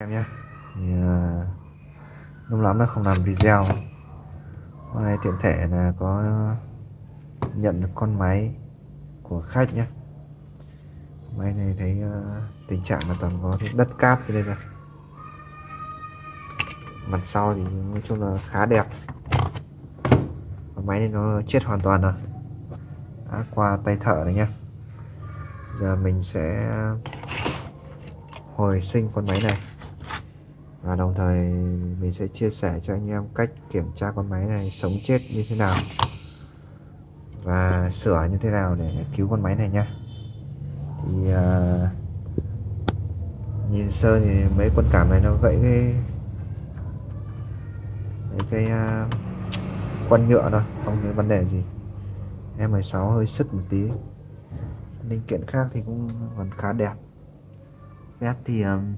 em nhé. Thì ờ, uh, lâu lắm nó không làm video. Hôm nay tiện thể là có nhận được con máy của khách nhé. Máy này thấy uh, tình trạng là toàn có đất cát cho đây rồi. mặt sau thì nói chung là khá đẹp. Và máy này nó chết hoàn toàn rồi. Đã qua tay thợ này nhá giờ mình sẽ hồi sinh con máy này và đồng thời mình sẽ chia sẻ cho anh em cách kiểm tra con máy này sống chết như thế nào. Và sửa như thế nào để cứu con máy này nhá. Thì uh, nhìn sơ thì mấy con cảm này nó gãy cái cái à, uh, quân nhựa thôi không có vấn đề gì. M16 hơi sứt một tí. Linh kiện khác thì cũng còn khá đẹp. Vét thì um,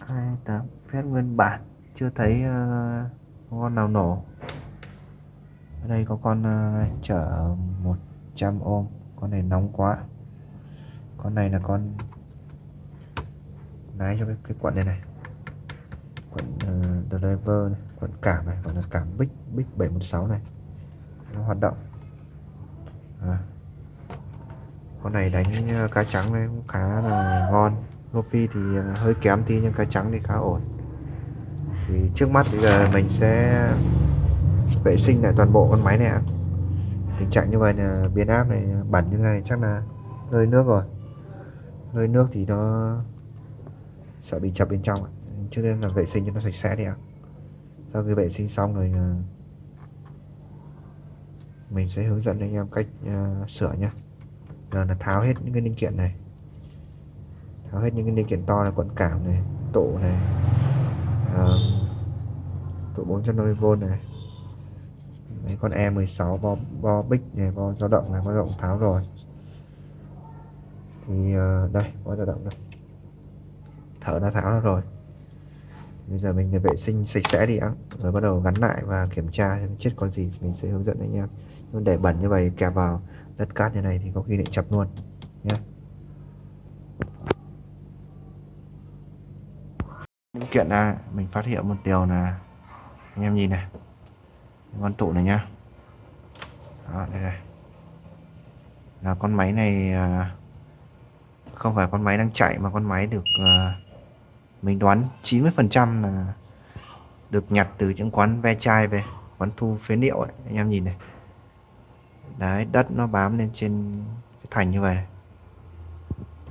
28 phép nguyên bản. Chưa thấy uh, con nào nổ. Ở đây có con uh, chở 100 ôm. Con này nóng quá. Con này là con lái cho cái, cái quận này này. Quận uh, driver này, quận cảm này còn là cảm bích bích 716 này. Nó hoạt động. À. con này đánh cá trắng đấy cũng khá là ngon. Lofi thì ờ, hơi kém tí nhưng cái trắng thì khá ổn. Thì trước mắt bây giờ mình sẽ vệ sinh lại toàn bộ con máy này ạ. Tình trạng như vậy là biến áp này bẩn như này chắc là hơi nước rồi. Hơi nước thì nó sợ bị chập bên trong cho nên là vệ sinh cho nó sạch sẽ đi ạ. Sau khi vệ sinh xong rồi ờ, mình sẽ hướng dẫn anh em cách uh, sửa nhé giờ là tháo hết những cái linh kiện này tháo hết những cái linh kiện to là quận cảm này tụ này à, tổ 450V này. Đấy, con E16 bo, bo bích này bo dao động này bo dao động tháo rồi. Thì uh, đây bo dao động đây. Thở đã tháo ra rồi. Bây giờ mình vệ sinh sạch sẽ đi ạ. Rồi bắt đầu gắn lại và kiểm tra xem chết con gì mình sẽ hướng dẫn anh em. Nhưng để bẩn như vậy kẹp vào đất cát như này thì có khi lại chập luôn. Nhé linh kiện ra mình phát hiện một điều là anh em nhìn này. Con tụ này nhá. Đó, đây này. Là con máy này à, không phải con máy đang chạy mà con máy được à, mình đoán 90 phần trăm là được nhặt từ những quán ve chai về quán thu phế liệu ấy anh em nhìn này. Đấy đất nó bám lên trên cái thành như vậy. Này.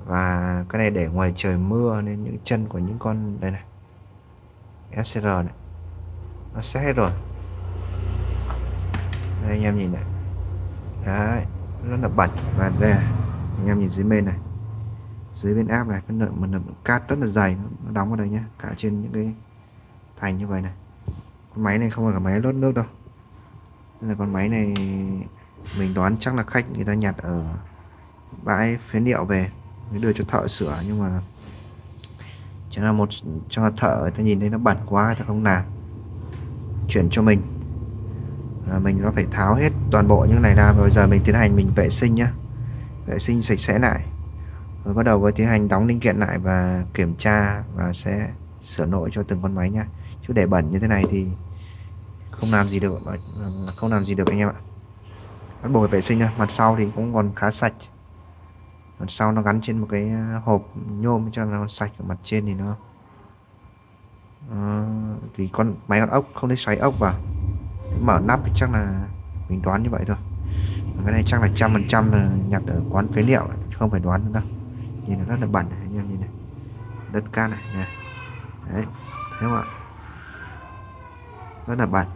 và cái này để ngoài trời mưa nên những chân của những con đây này. SCR này. Nó sẽ hết rồi. Đây, anh em nhìn này. Đấy, rất là bẩn. Và đây anh em nhìn dưới bên này. Dưới bên áp này, cái lượng mà cát rất là dày. Nó đóng vào đây nhá, cả trên những cái thành như vậy này. Con máy này không phải là máy lót nước đâu. Nên là con máy này mình đoán chắc là khách người ta nhặt ở bãi phế liệu về, mới đưa cho thợ sửa. Nhưng mà chẳng là một cho thợ người ta nhìn thấy nó bẩn quá người ta không làm. Chuyển cho mình. À, mình nó phải tháo hết toàn bộ những này ra bây giờ mình tiến hành mình vệ sinh nhá. Vệ sinh sạch sẽ lại. Rồi bắt đầu với tiến hành đóng linh kiện lại và kiểm tra và sẽ sửa nội cho từng con máy nha chứ để bẩn như thế này thì không làm gì được không làm gì được anh em ạ. Bắt buộc phải vệ sinh nha mặt sau thì cũng còn khá sạch còn sau nó gắn trên một cái à, hộp nhôm cho nó sạch ở mặt trên thì nó à, uh, vì con máy con ốc không thể xoáy ốc vào mở nắp thì chắc là mình đoán như vậy thôi. Cái này chắc là trăm phần trăm là nhặt ở quán phế liệu không phải đoán nữa đâu. Nhìn nó rất là bẩn này anh em nhìn này. Đất cát này, này. đấy thấy không ạ? Rất là bẩn.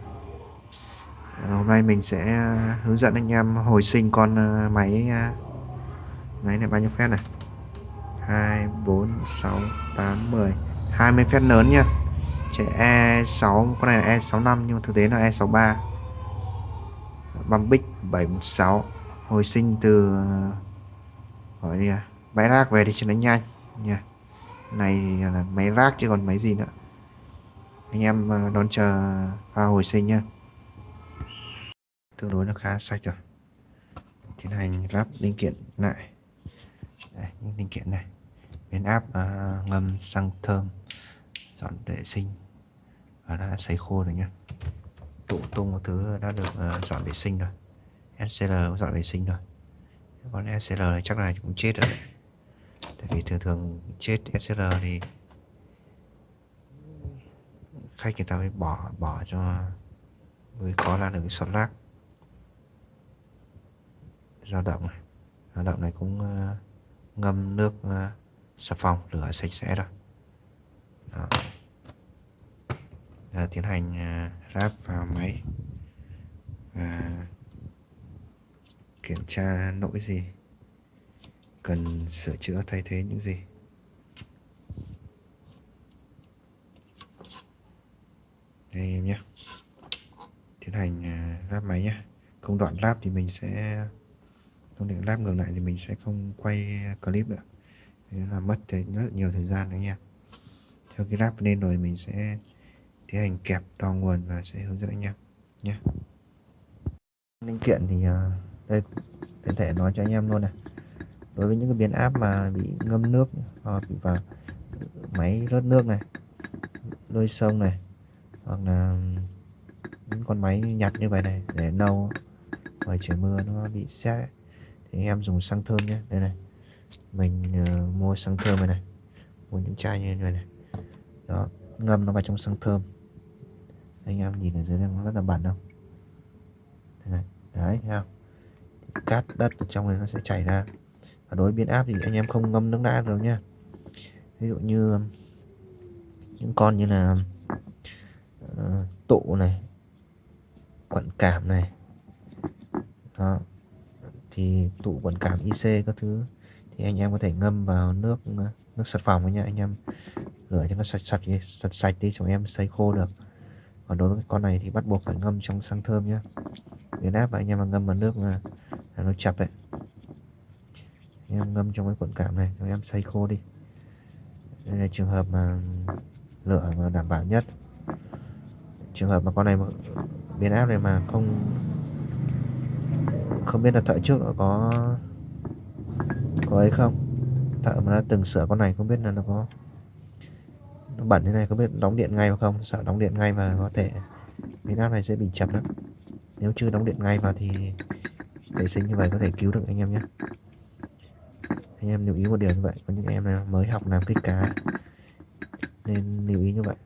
Hôm nay mình sẽ à, hướng dẫn anh em hồi sinh con máy Đấy này, bao nhiêu phép này? 2 4 6 8 10 20 phép lớn nha chạy E6 con này là E65 nhưng mà thực tế là E63 băm bích 716 hồi sinh từ ờ, gọi đi à? Máy rác về thì cho nó nhanh. Nha. Này là máy rác chứ còn máy gì nữa. Anh em ờ, đón chờ pha hồi sinh nha tương đối là khá sạch rồi. Tiến hành lắp linh kiện lại. Đây, những linh kiện này. Biến áp uh, ngâm xăng thơm dọn vệ sinh. Và đã sấy khô rồi nhé tụ tung một thứ đã được uh, dọn vệ sinh rồi. SCL cũng dọn vệ sinh rồi. Con SCL này chắc là cũng chết rồi tại vì thường thường chết SCL thì khách người ta mới bỏ bỏ cho mới có ra được cái slot lác dao động này. Dao động này cũng uh, ngâm nước uh, xà phòng rửa sạch sẽ rồi Đó. Giờ tiến hành uh, ráp vào máy. Và kiểm tra lỗi gì? Cần sửa chữa thay thế những gì? Đây em nhé. Tiến hành ờ, lắp máy nhé. Công đoạn lắp thì mình sẽ công đoạn lắp ngược lại thì mình sẽ không quay clip nữa. Thế là mất rất là nhiều thời gian nữa nha. Theo cái lắp lên rồi mình sẽ tiến hành kẹp đo nguồn và sẽ hướng dẫn anh em nhé. Linh kiện thì à, đây có thể nói cho anh em luôn này. Đối với những cái biến áp mà bị ngâm nước hoặc bị vào máy rớt nước này lôi sông này, hoặc là những con máy nhặt như vậy này để nâu, ngoài trời mưa nó bị xét thì anh em dùng xăng thơm nhé. Đây này. Mình uh, mua xăng thơm này này. Mua những chai như này này. Đó ngâm nó vào trong xăng thơm. Anh em nhìn ở dưới này nó rất là bẩn không? Đây này. Đấy thấy không? Cát đất ở trong này nó sẽ chảy ra. Và đối biến áp thì anh em không ngâm nước đá đâu nha ví dụ như những con như là uh, tụ này quận cảm này. Đó thì tụ quần cảm IC các thứ thì anh em có thể ngâm vào nước nước sạch phòng nha. Anh em rửa cho nó sạch sạch sạch sạch đi chúng em sấy khô được. Còn đối với con này thì bắt buộc phải ngâm trong xăng thơm nhá. Biến áp và anh em mà ngâm vào nước là, là nó chập đấy. Anh em ngâm trong cái cuộn cảm này chúng em xay khô đi. Đây là trường hợp mà lửa mà đảm bảo nhất. Trường hợp mà con này biến áp này mà không không biết là thợ trước nó có có ấy không? Thợ mà đã từng sửa con này không biết là nó có, nó bẩn thế này, không biết đóng điện ngay không? Sợ đóng điện ngay và có thể cái nắp này sẽ bị chập lắm. Nếu chưa đóng điện ngay vào thì vệ sinh như vậy có thể cứu được anh em nhé. Anh em lưu ý một điều như vậy, có những em nào mới học làm kích cá, nên lưu ý như vậy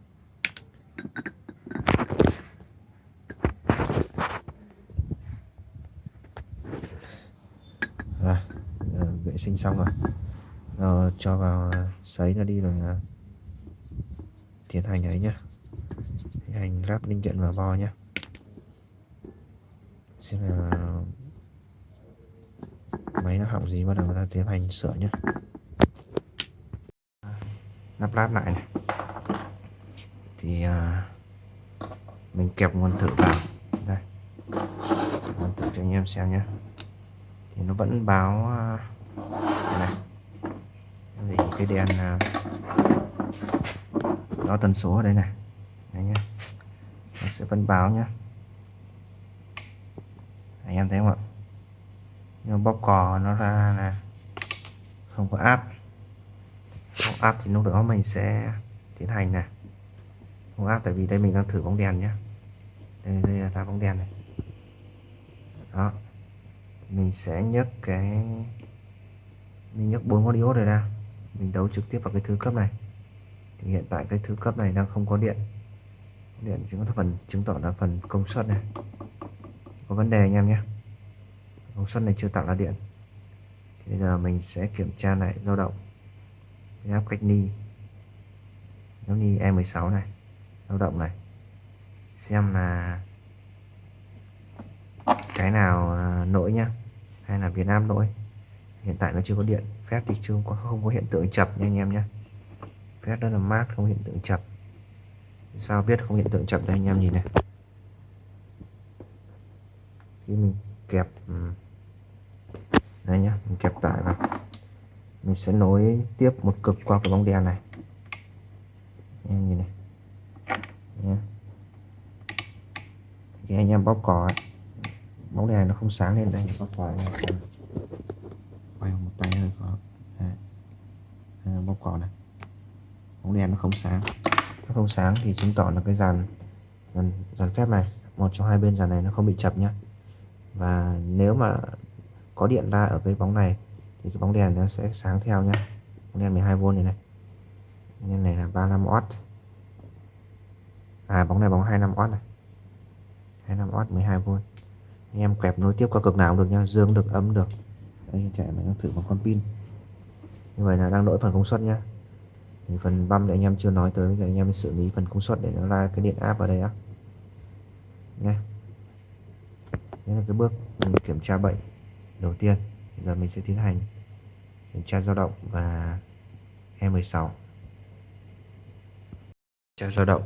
rồi vệ sinh xong rồi. Rồi cho vào sấy nó đi rồi à, tiến hành ấy nhá. Tiến hành lắp linh kiện vào bo nhá. Xem là máy nó hỏng gì bắt đầu ta tiến hành sửa nhá. Lắp lắp lại này. thì uh, mình kẹp nguồn thử vào. Đây. Nguồn thử cho anh em xem nhé thì nó vẫn báo uh, này. Cái đèn à, đo tần số ở đây này. Đây nhé nó sẽ vẫn báo nhé anh em thấy không ạ? Nhưng bóc cò nó ra là không có áp không áp thì lúc đó mình sẽ tiến hành này. Không áp tại vì đây mình đang thử bóng đèn nhé đây, đây là ra bóng đèn này. Đó. Mình sẽ nhấc cái mình nhắc bốn con diode này ra. Mình đấu trực tiếp vào cái thứ cấp này. Thì hiện tại cái thứ cấp này đang không có điện. Điện chứng có phần, chứng tỏ là phần công suất này. Có vấn đề anh em nhé. Công suất này chưa tạo ra điện. Thì bây giờ mình sẽ kiểm tra lại dao động. Cái áp cách ni. Giống ni E16 này, dao động này. Xem là cái nào à, nổi nhá. Hay là Việt Nam nổi hiện tại nó chưa có điện. Phép thì chưa có không có hiện tượng chập nha anh em nhé. Phép rất là mát không hiện tượng chập. Sao biết không hiện tượng chập đây anh em nhìn này. Khi mình kẹp ừ. đây nhá mình kẹp tải vào. Mình sẽ nối tiếp một cực qua cái bóng đèn này. Anh em nhìn này. Nhé thì anh em bóc cò ấy, bóng đèn nó không sáng lên đây. Bóc cò này ừ tay hơi khó à, bóc cỏ này. Bóng đèn nó không sáng. Nó không sáng thì chứng tỏ là cái dàn dàn, dàn phép này một trong hai bên dàn này nó không bị chập nhá. Và nếu mà có điện ra ở cái bóng này thì cái bóng đèn nó sẽ sáng theo nhá. Bóng đèn 12V này này. Nên này là 35W à bóng này bóng 25W này. 25W 12V anh em kẹp nối tiếp qua cực nào cũng được nha dương được ấm được đây chạy mình thử một con pin. Như vậy là đang lỗi phần công suất nhá. Thì phần băm thì anh em chưa nói tới, bây giờ anh em xử lý phần công suất để nó ra cái điện áp ở đây á. Nha đây là cái bước mình kiểm tra bệnh đầu tiên. Bây giờ mình sẽ tiến hành kiểm tra dao động và E16 tra dao động.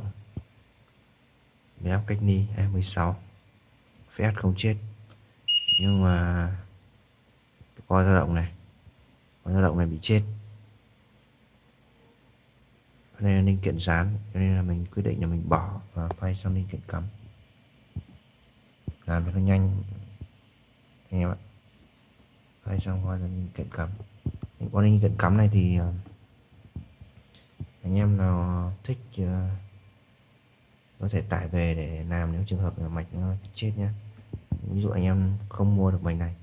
Bé áp cách ni E16 phép không chết. Nhưng mà coi dao động này. Coi dao động này bị chết. Đây là linh kiện dán, cho nên là mình quyết định là mình bỏ và quay sang linh kiện cắm. Làm cho nó nhanh. Anh em ạ. Quay sang qua linh kiện cắm. Những con linh kiện cắm này thì ờ, anh em nào thích ờ, có thể tải về để làm nếu trường hợp là mạch nó chết nhé ví dụ anh em không mua được mạch này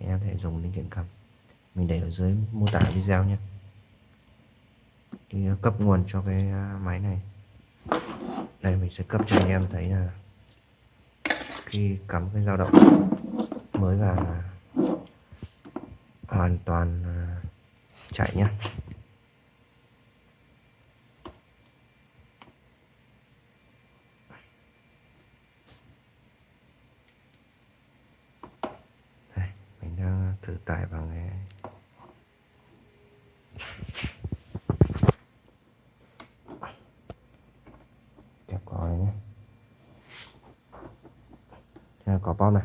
thì em thể dùng linh kiện cắm mình để ở dưới mô tả video nhé. Thì ờ, cấp nguồn cho cái ờ, máy này. Đây, mình sẽ cấp cho anh em thấy là khi cắm cái dao động mới và hoàn toàn ờ, chạy nhé đây, mình đang thử tải vào cái kẹp cỏ này nhé. Đây cỏ bom này.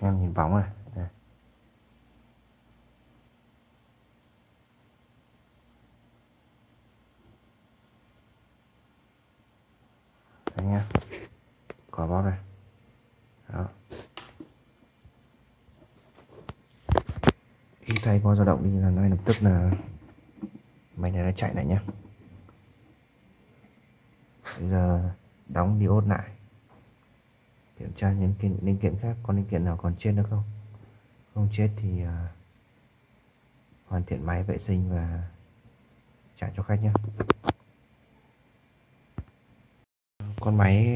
Em nhìn bóng này đây. Đấy nha cỏ bom này đó có dao động đi là ngay lập tức là máy này nó chạy lại nhé bây giờ đóng diode lại kiểm tra những kiện linh kiện khác có linh kiện nào còn chết nữa không? Không chết thì uh, hoàn thiện máy vệ sinh và trả cho khách nhé con máy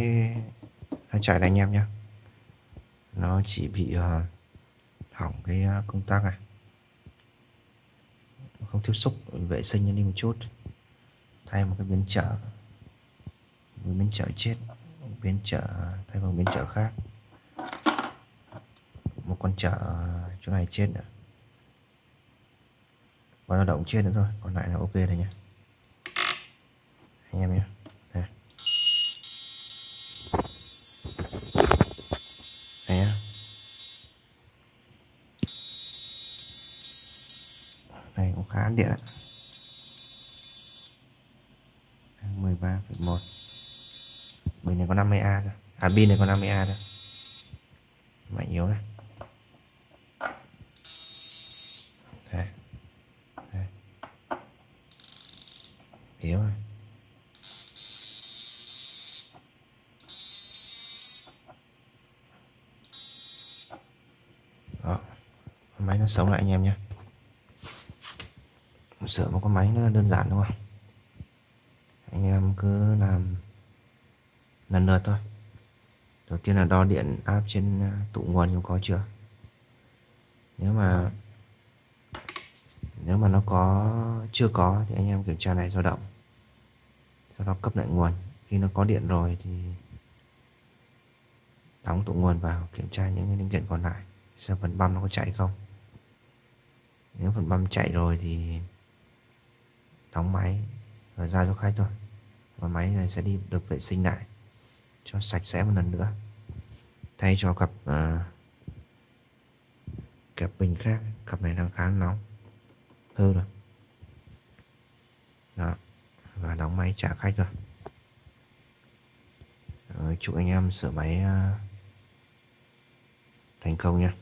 nó chạy này anh em nhé nó chỉ bị uh, hỏng cái à, công tắc này không tiếp xúc vệ sinh đi một chút. Thay một cái biến trở một biến trở chết. Biến trở thay bằng biến trở khác. Một con trở ờ, chỗ này chết nữa và lao động chết nữa thôi. Còn lại là ok rồi nhé anh em nhé đây đây nhá án điện ạ. 13,1 bình này có 50A thôi. À pin này có 50A thôi. Mạnh yếu này yếu này đó. Máy nó sống lại anh em nhé sửa một con máy nó đơn giản đúng không anh em cứ làm lần lượt thôi. Đầu tiên là đo điện áp trên à, tụ nguồn chúng có chưa? Nếu mà nếu mà nó có, chưa có thì anh em kiểm tra này dao động. Sau đó cấp lại nguồn. Khi nó có điện rồi thì đóng tụ nguồn vào, kiểm tra những cái linh kiện còn lại xem phần băm nó có chạy không. Nếu phần băm chạy rồi thì đóng máy rồi ra cho khách thôi. Và máy này sẽ đi được vệ sinh lại cho sạch sẽ một lần nữa. Thay cho cặp à, cặp bình khác cặp này đang khá nóng hư rồi. Đó và đóng máy trả khách rồi rồi chúc anh em sửa máy à, thành công nha